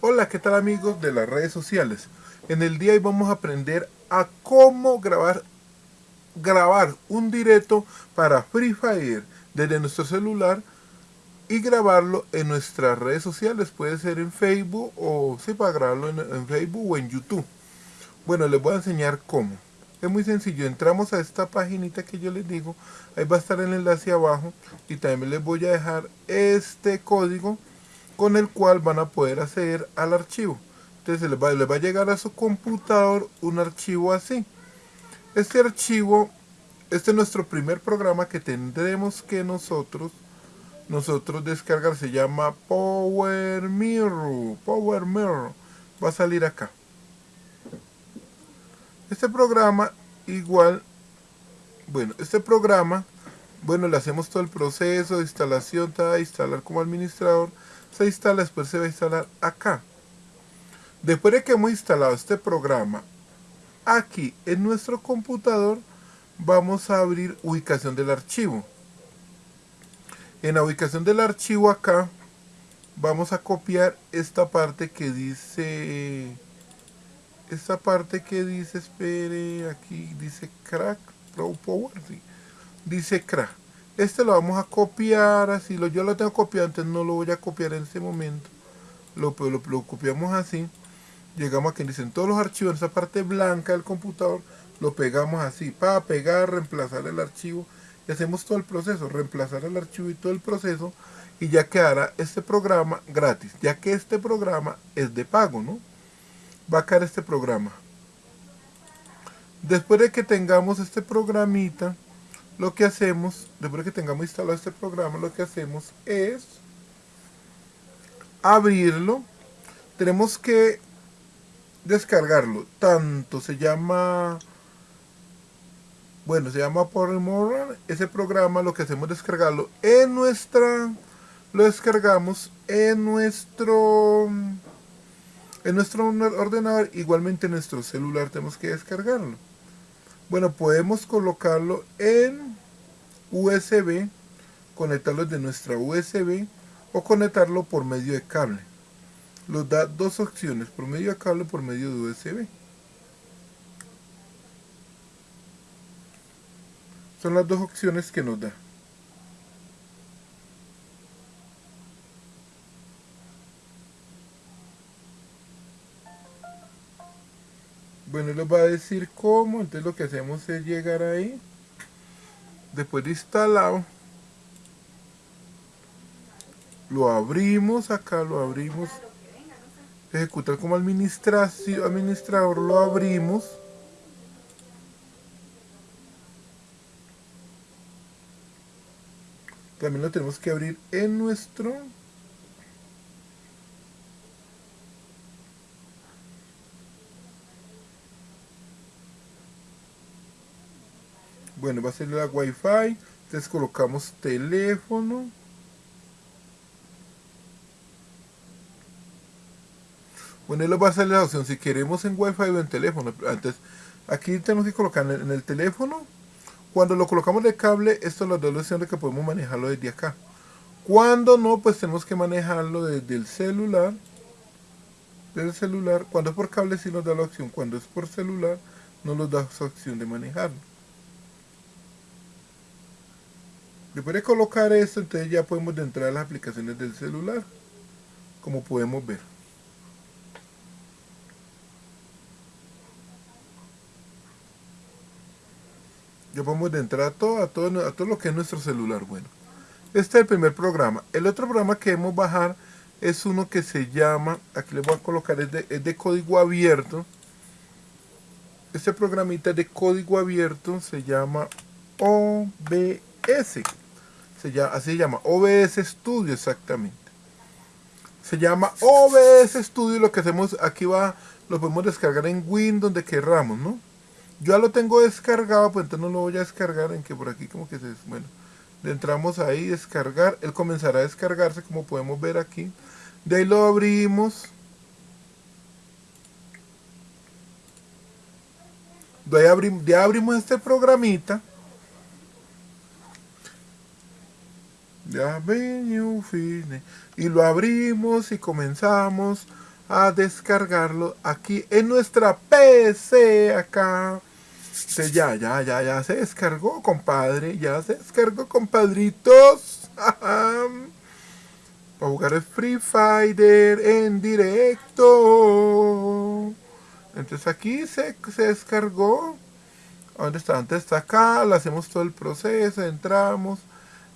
Hola, ¿qué tal amigos de las redes sociales? En el día de hoy vamos a aprender a cómo grabar, grabar un directo para Free Fire desde nuestro celular y grabarlo en nuestras redes sociales. Puede ser en Facebook o sí, para grabarlo en, Facebook o en YouTube. Bueno, les voy a enseñar cómo. Es muy sencillo, entramos a esta paginita que yo les digo, ahí va a estar el enlace abajo y también les voy a dejar este código con el cual van a poder acceder al archivo. Entonces les va, va a llegar a su computador un archivo así. Este archivo, este es nuestro primer programa que tendremos que nosotros nosotros descargar. Se llama Power Mirror. Power Mirror. Va a salir acá. Este programa igual, bueno, este programa, bueno, le hacemos todo el proceso de instalación, a instalar como administrador se instala, después se va a instalar acá. Después de que hemos instalado este programa aquí en nuestro computador, vamos a abrir ubicación del archivo. En la ubicación del archivo acá, vamos a copiar esta parte que dice, esta parte que dice, espere, aquí dice crack, pro power, dice crack. Este lo vamos a copiar así, lo, yo lo tengo copiado, entonces no lo voy a copiar en este momento. Lo, lo, lo copiamos así. Llegamos aquí, dicen todos los archivos, en esa parte blanca del computador, lo pegamos así, para pegar, reemplazar el archivo. Y hacemos todo el proceso, reemplazar el archivo y todo el proceso. Y ya quedará este programa gratis, ya que este programa es de pago, ¿no? Va a caer este programa. Después de que tengamos este programita, lo que hacemos, después de que tengamos instalado este programa, lo que hacemos es abrirlo. Tenemos que descargarlo. Tanto se llama, bueno, se llama Power Ese programa lo que hacemos es descargarlo en nuestra, lo descargamos en nuestro, en nuestro ordenador. Igualmente en nuestro celular tenemos que descargarlo. Bueno, podemos colocarlo en USB, conectarlo de nuestra USB o conectarlo por medio de cable. Nos da dos opciones, por medio de cable o por medio de USB. Son las dos opciones que nos da. Bueno, les va a decir cómo, entonces lo que hacemos es llegar ahí, después de instalado, lo abrimos acá, lo abrimos, ejecutar como administrador, lo abrimos, también lo tenemos que abrir en nuestro bueno va a ser la wifi. Entonces colocamos teléfono. Bueno él va a salir la opción. Si queremos en wifi o en teléfono. Antes aquí tenemos que colocar en el teléfono. Cuando lo colocamos de cable esto nos da la opción de que podemos manejarlo desde acá. Cuando no pues tenemos que manejarlo desde el celular. Del celular. Cuando es por cable sí nos da la opción. Cuando es por celular no nos da esa opción de manejarlo Después de colocar esto, entonces ya podemos entrar a las aplicaciones del celular, como podemos ver. Ya podemos entrar a todo, a todo, a todo lo que es nuestro celular. Bueno, este es el primer programa. El otro programa que debemos bajar es uno que se llama, aquí le voy a colocar, es de, es de código abierto. Este programita de código abierto se llama OBS así se llama, OBS Studio exactamente. Se llama OBS Studio, lo que hacemos aquí va, lo podemos descargar en Windows donde querramos, ¿no? Yo ya lo tengo descargado, pues entonces no lo voy a descargar en que por aquí como que se, bueno, le entramos ahí, descargar, él comenzará a descargarse como podemos ver aquí. De ahí lo abrimos. De ahí abrimos, ya abrimos este programita. Ya y lo abrimos y comenzamos a descargarlo aquí en nuestra PC acá. ya, ya, ya, ya se descargó, compadre. Ya se descargó, compadritos. Para jugar el Free Fighter en directo. Entonces aquí se, se descargó. ¿Dónde está? Antes está acá. Le hacemos todo el proceso. Entramos.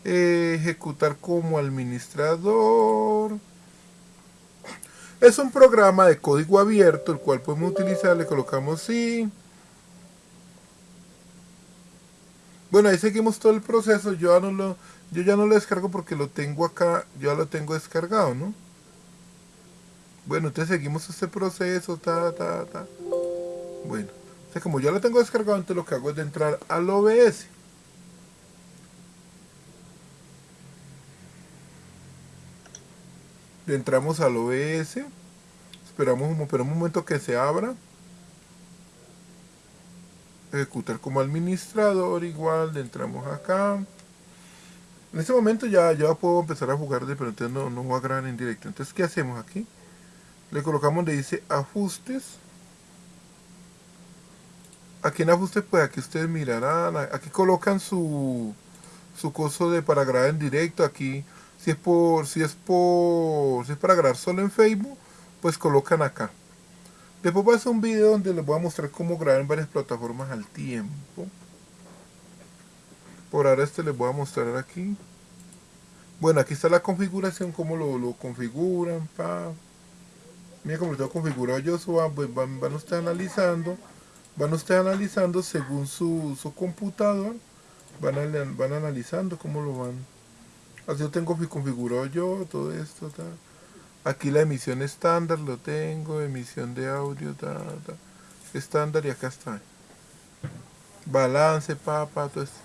Ejecutar como administrador. Es un programa de código abierto, el cual podemos utilizar, le colocamos sí. Bueno, ahí seguimos todo el proceso, yo ya no lo, yo ya no lo descargo porque lo tengo acá, ya lo tengo descargado, ¿no? Bueno, entonces seguimos este proceso, ta, ta, ta. Bueno, entonces como ya lo tengo descargado, entonces lo que hago es de entrar al OBS. Entramos al OBS. Esperamos un, un momento que se abra. Ejecutar como administrador igual. Le entramos acá. En este momento ya, ya puedo empezar a jugar pero entonces no, no voy a grabar en directo. Entonces, ¿qué hacemos aquí? Le colocamos donde dice ajustes. Aquí en ajustes, pues aquí ustedes mirarán. Aquí colocan su, su coso de para grabar en directo. Aquí si es por, si es por, si es para grabar solo en Facebook, pues colocan acá. Después voy a hacer un video donde les voy a mostrar cómo grabar en varias plataformas al tiempo. Por ahora este les voy a mostrar aquí. Bueno, aquí está la configuración, cómo lo, configuran. Pa. Mira cómo lo configurado yo, pues van, van, ustedes analizando. Van ustedes analizando según su, su computador. Van, van analizando cómo lo van Así yo tengo configurado yo todo esto. Aquí la emisión estándar lo tengo, emisión de audio, estándar y acá está. Balance, papá, todo esto.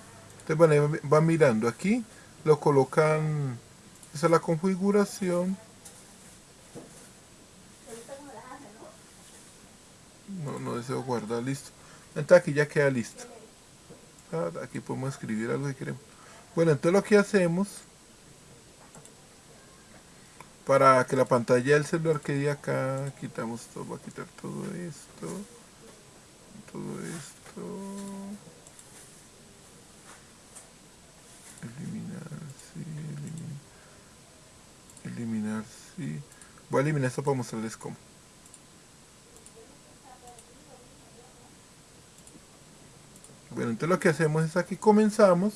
Entonces bueno, va mirando aquí, lo colocan, esa es la configuración. No, no deseo guardar, listo. Entonces aquí ya queda listo. Aquí podemos escribir algo que queremos. Bueno, entonces lo que hacemos para que la pantalla del celular quede acá quitamos todo, voy a quitar todo esto todo esto. Eliminar sí, eliminar, sí. Voy a eliminar esto para mostrarles cómo. Bueno entonces lo que hacemos es aquí comenzamos.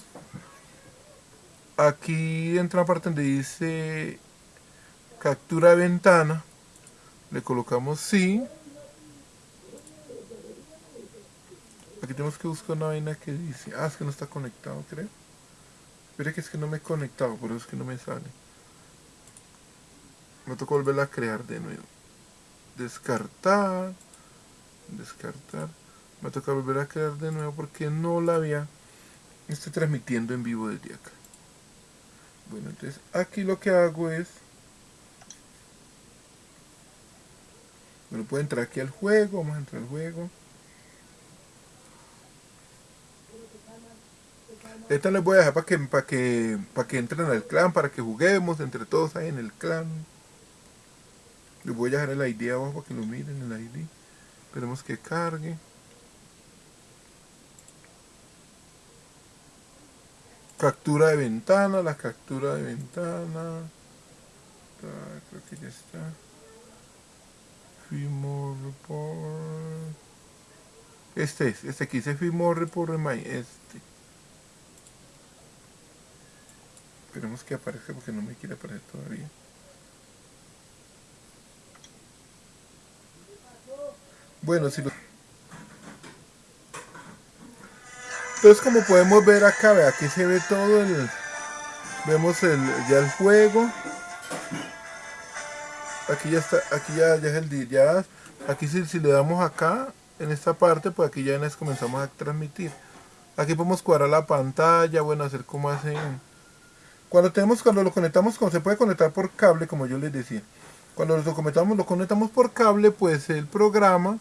Aquí entra una parte donde dice captura ventana, le colocamos sí. Aquí tenemos que buscar una vaina que dice, ah, es que no está conectado, creo. Espera que es que no me he conectado, por eso es que no me sale. Me toca volverla a crear de nuevo. Descartar. Descartar. Me toca volver a crear de nuevo porque no la había. Estoy transmitiendo en vivo desde acá. Bueno, entonces aquí lo que hago es Bueno, puede entrar aquí al juego, vamos a entrar al juego. Esta les voy a dejar para que, para que, para que entren al clan, para que juguemos entre todos ahí en el clan. Les voy a dejar el ID abajo para que lo miren, el ID. Esperemos que cargue. Captura de ventana, la captura de ventana. Creo que ya está. Fimo Report. Este es, este aquí dice Fimo Report este. Esperemos que aparezca porque no me quiere aparecer todavía. Bueno, si lo... Entonces como podemos ver acá, ve, aquí se ve todo el... Vemos el, ya el juego aquí ya está, aquí ya, ya es el ya aquí si, si, le damos acá, en esta parte, pues aquí ya nos comenzamos a transmitir. Aquí podemos cuadrar la pantalla, bueno, hacer como hacen. Cuando tenemos, cuando lo conectamos, como se puede conectar por cable, como yo les decía. Cuando lo conectamos, lo conectamos por cable, pues el programa,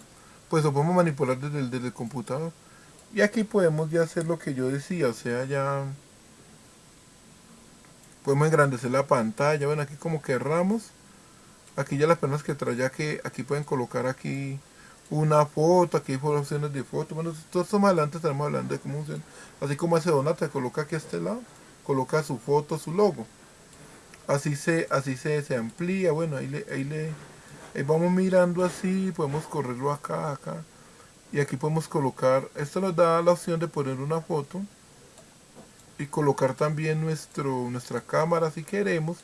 pues lo podemos manipular desde desde el computador. Y aquí podemos ya hacer lo que yo decía, o sea, ya podemos engrandecer la pantalla, bueno, aquí como querramos aquí ya las personas que traen ya que aquí pueden colocar aquí una foto, aquí hay opciones de foto, bueno, todo esto más adelante estaremos hablando de cómo funciona, así como hace Donata, coloca aquí a este lado, coloca su foto, su logo, así se, así se, se amplía, bueno, ahí le, ahí le, ahí vamos mirando así, podemos correrlo acá, acá, y aquí podemos colocar, esto nos da la opción de poner una foto, y colocar también nuestro, nuestra cámara si queremos,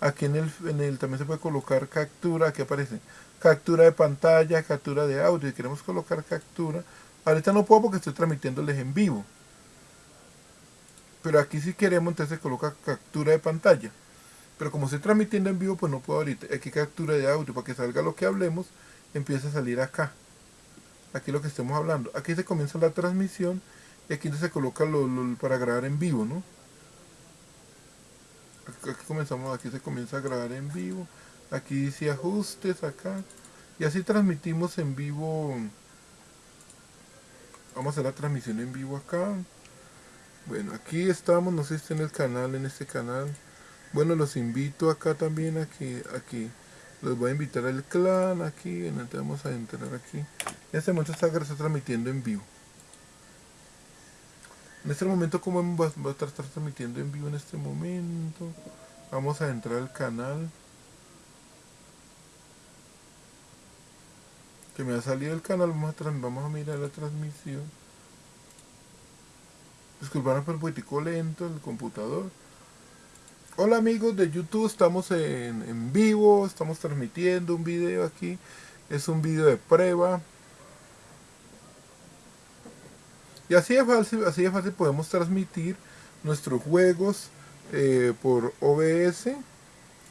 aquí en el, en el también se puede colocar captura, aquí aparece, captura de pantalla, captura de audio, y queremos colocar captura, ahorita no puedo porque estoy transmitiéndoles en vivo, pero aquí si queremos entonces se coloca captura de pantalla, pero como estoy transmitiendo en vivo pues no puedo ahorita, aquí captura de audio, para que salga lo que hablemos, empieza a salir acá, aquí lo que estemos hablando, aquí se comienza la transmisión, y aquí se coloca lo, para grabar en vivo, ¿no? Aquí comenzamos, aquí se comienza a grabar en vivo, aquí dice ajustes acá y así transmitimos en vivo vamos a la transmisión en vivo acá bueno aquí estamos no sé si está en el canal en este canal bueno los invito acá también aquí aquí los voy a invitar al clan aquí entonces vamos a entrar aquí en este momento está, está transmitiendo en vivo en este momento como va a estar transmitiendo en vivo en este momento vamos a entrar al canal que me ha salido el canal, vamos a, vamos a mirar la transmisión. Disculpan por el poquitico lento el computador. Hola amigos de YouTube, estamos en, en, vivo, estamos transmitiendo un video aquí. Es un video de prueba. Y así de fácil, así de fácil podemos transmitir nuestros juegos eh, por OBS.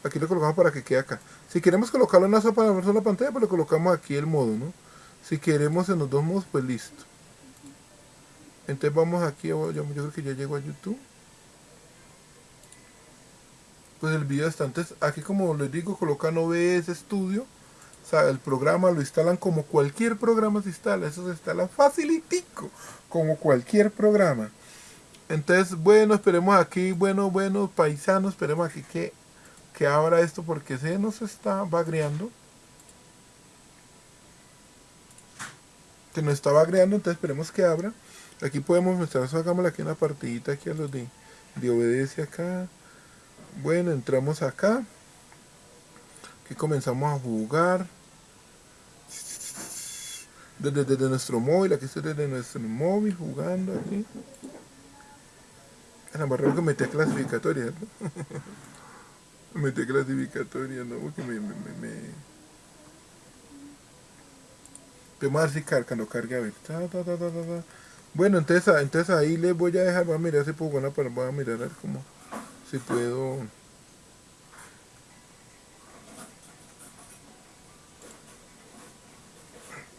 Aquí lo colocamos para que quede acá. Si queremos colocarlo en una sola pantalla, pues le colocamos aquí el modo, ¿no? Si queremos en los dos modos, pues listo. Entonces vamos aquí, yo, yo creo que ya llego a YouTube. Pues el video está antes, aquí como les digo, colocan OBS Studio. El programa lo instalan como cualquier programa se instala. Eso se instala facilitico, como cualquier programa. Entonces, bueno, esperemos aquí, bueno, bueno, paisanos, esperemos aquí que que abra esto porque se nos está bagreando. Que nos está bagreando, entonces esperemos que abra. Aquí podemos mostrar, hagámosle aquí una partidita aquí a los de, de obedece acá. Bueno, entramos acá. Aquí comenzamos a jugar. Desde, desde, nuestro móvil, aquí estoy desde nuestro móvil jugando aquí. En la barrera que metí a clasificatoria, ¿no? metí clasificatoria, ¿no? Porque me... me, me, me... Vamos a ver si carga, no cargue, a ver. Ta, ta, ta, bueno, entonces, entonces ahí les voy a dejar, voy a mirar si puedo, bueno, pero voy a mirar a ver cómo, si puedo...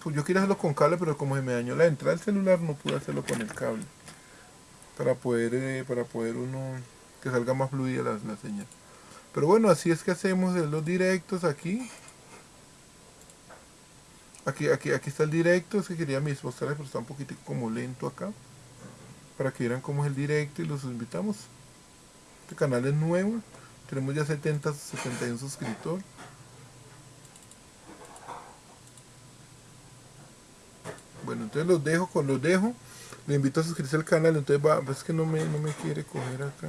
Pues yo quiero hacerlo con cable, pero como se me dañó la entrada del celular, no pude hacerlo con el cable. Para poder, eh, para poder uno, que salga más fluida la, la señal. Pero bueno, así es que hacemos los directos aquí. Aquí, aquí, aquí está el directo, es que quería mostrarles, pero está un poquito como lento acá. Para que vieran cómo es el directo y los invitamos. Este canal es nuevo, tenemos ya 70, 71 suscriptores. Entonces los dejo, con los dejo. Le invito a suscribirse al canal, entonces va, es que no me, no me quiere coger acá.